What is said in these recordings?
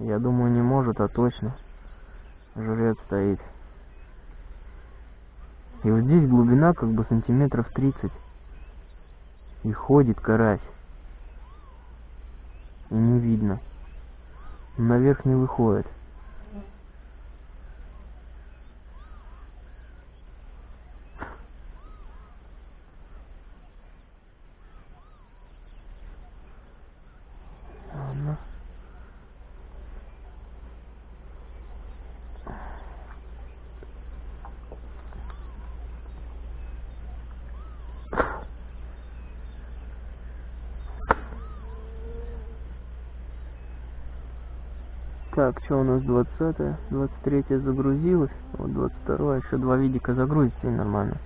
Я думаю, не может, а точно. Жрец стоит. И вот здесь глубина как бы сантиметров 30. И ходит карась. И не видно. Наверх не выходит. Так, что у нас 20 23 загрузилось, вот 22 еще два видика загрузится и нормально.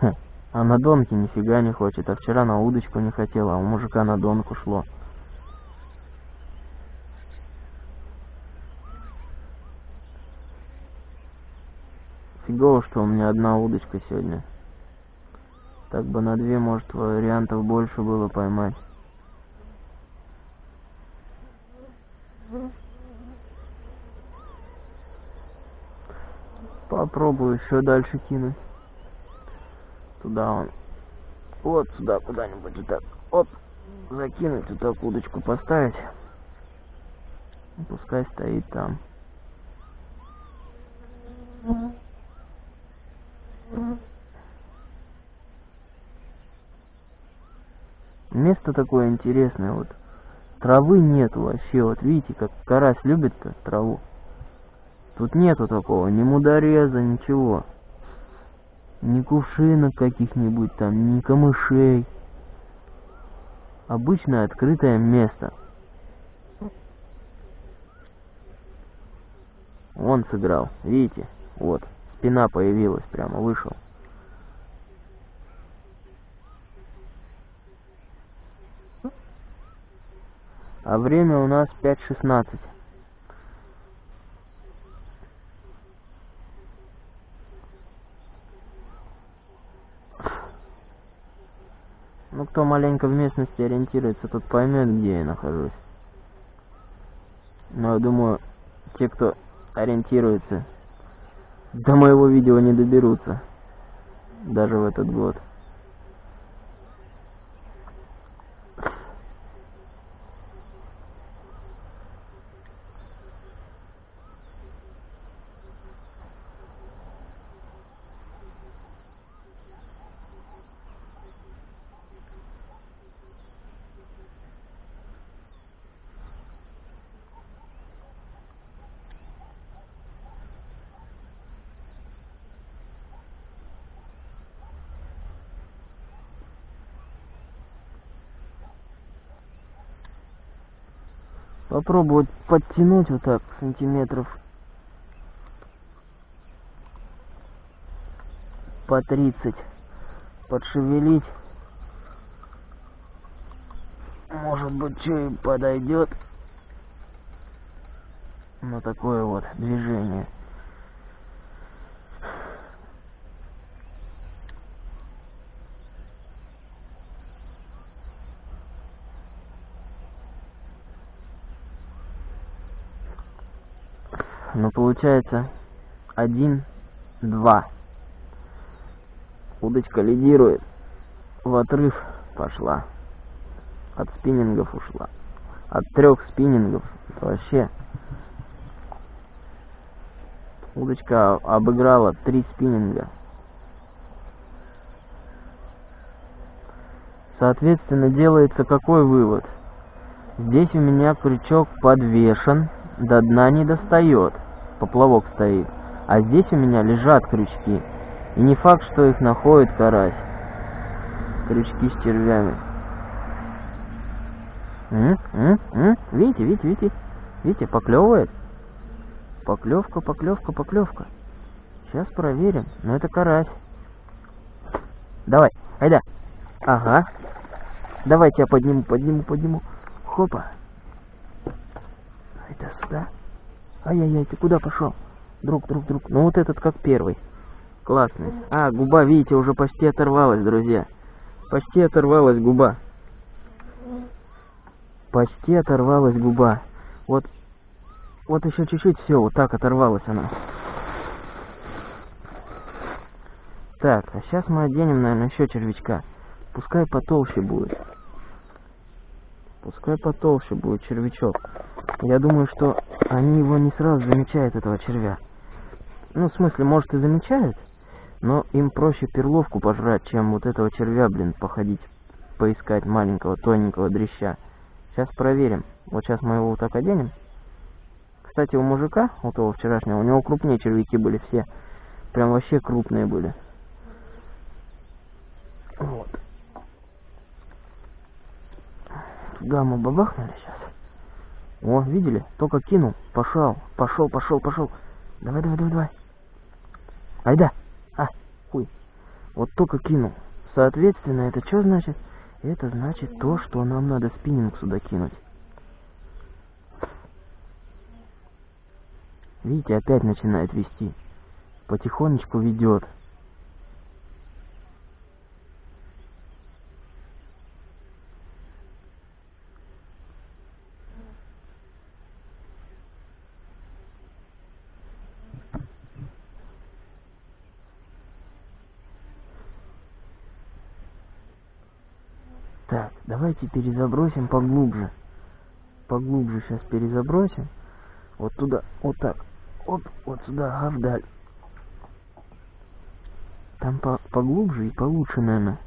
Хм, А на донке нифига не хочет, а вчера на удочку не хотела, а у мужика на донку шло. Фигово, что у меня одна удочка сегодня. Так бы на две, может, вариантов больше было поймать. Попробую еще дальше кинуть. Туда он. Вот сюда куда-нибудь вот так. Оп. Закинуть, вот так удочку поставить. Пускай стоит там. Место такое интересное, вот травы нету вообще, вот видите, как карась любит-то траву. Тут нету такого, ни мудореза, ничего. Ни кувшинок каких-нибудь там, ни камышей. Обычное открытое место. Он сыграл, видите? Вот, спина появилась прямо, вышел. А время у нас 5.16. Ну, кто маленько в местности ориентируется, тот поймет, где я нахожусь. Но я думаю, те, кто ориентируется, до моего видео не доберутся. Даже в этот год. Попробовать подтянуть вот так сантиметров по 30. Подшевелить. Может быть, что и подойдет. На такое вот движение. Ну, получается, один, два. Удочка лидирует. В отрыв пошла. От спиннингов ушла. От трех спиннингов вообще. Удочка обыграла три спиннинга. Соответственно, делается какой вывод? Здесь у меня крючок подвешен, до дна не достает поплавок стоит. А здесь у меня лежат крючки. И не факт, что их находит карась. Крючки с червями. М -м -м Видите, видите, видите? Видите, поклевывает. Поклевка, поклевка, поклевка. Сейчас проверим. Но это карась. Давай, айда. Ага. Давайте я подниму, подниму, подниму. Хопа. Это сюда. Ай-яй-яй, ты куда пошел? Друг, друг, друг. Ну вот этот как первый. Классный. А, губа, видите, уже почти оторвалась, друзья. Почти оторвалась губа. Почти оторвалась губа. Вот, вот еще чуть-чуть, все, вот так оторвалась она. Так, а сейчас мы оденем, наверное, еще червячка. Пускай потолще будет. Пускай потолще будет червячок. Я думаю, что они его не сразу замечают, этого червя. Ну, в смысле, может и замечают, но им проще перловку пожрать, чем вот этого червя, блин, походить, поискать маленького, тоненького дрища. Сейчас проверим. Вот сейчас мы его вот так оденем. Кстати, у мужика, у того вчерашнего, у него крупнее червяки были все. Прям вообще крупные были. Вот. Мы бабахнули сейчас. О, видели? Только кинул. Пошел, пошел, пошел, пошел. Давай, давай, давай, давай. Айда. А, хуй. Вот только кинул. Соответственно, это что значит? Это значит то, что нам надо спиннинг сюда кинуть. Видите, опять начинает вести. Потихонечку ведет. Так, давайте перезабросим поглубже. Поглубже сейчас перезабросим. Вот туда, вот так. Оп, вот сюда, ага, вдаль. Там по поглубже и получше, наверное.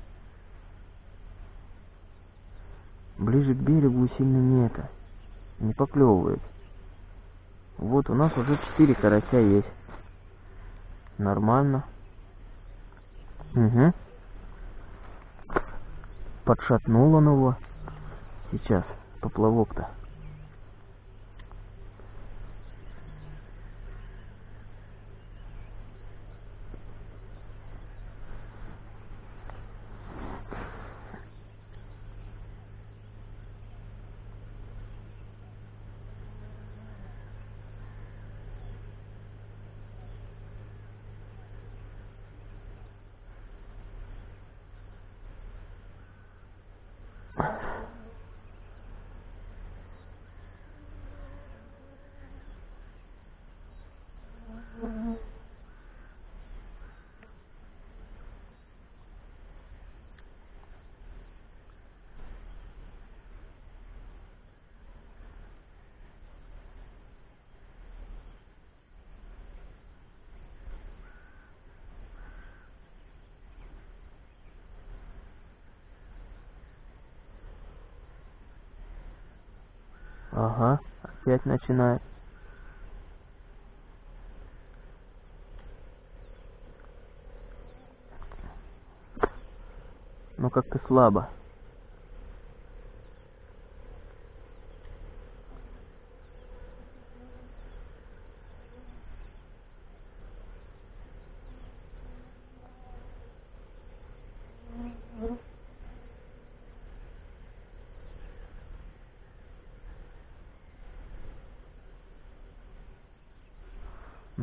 Ближе к берегу сильно не это. Не поклевывает. Вот у нас уже четыре карася есть. Нормально. Угу подшатнул он его. Сейчас, поплавок-то. Ага, опять начинает. Ну как-то слабо.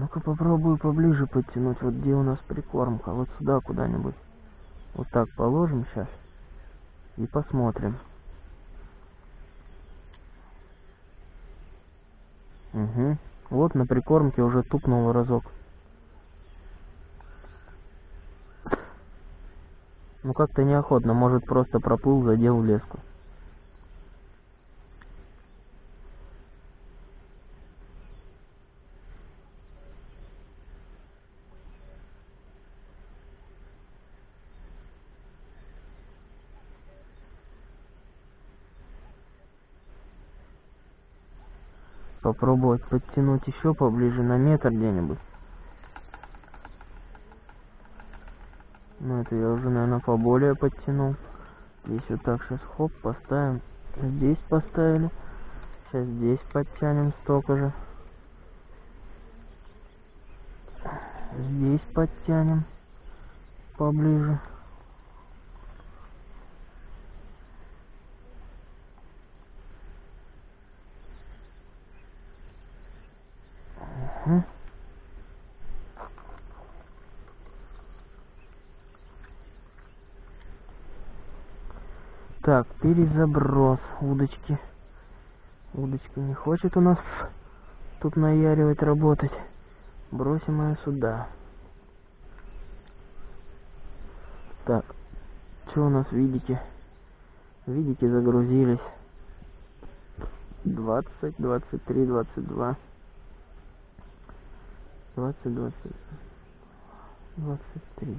Ну-ка попробую поближе подтянуть, вот где у нас прикормка, вот сюда куда-нибудь. Вот так положим сейчас и посмотрим. Угу. Вот на прикормке уже тупнул разок. Ну как-то неохотно, может просто проплыл, задел леску. Попробовать подтянуть еще поближе на метр где-нибудь. Ну это я уже, наверное, поболее подтянул. Здесь вот так сейчас хоп, поставим. Здесь поставили. Сейчас здесь подтянем столько же. здесь подтянем поближе. Угу. Так, перезаброс удочки. Удочка не хочет у нас тут наяривать, работать. Бросим ее сюда. Так, что у нас видите? Видите, загрузились. 20, 23, 22. 20, 20, 23.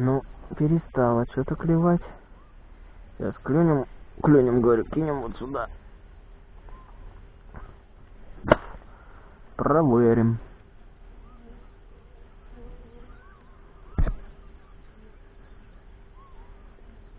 Ну, перестала что-то клевать. Сейчас клюнем, клюнем, говорю, кинем вот сюда. Проверим.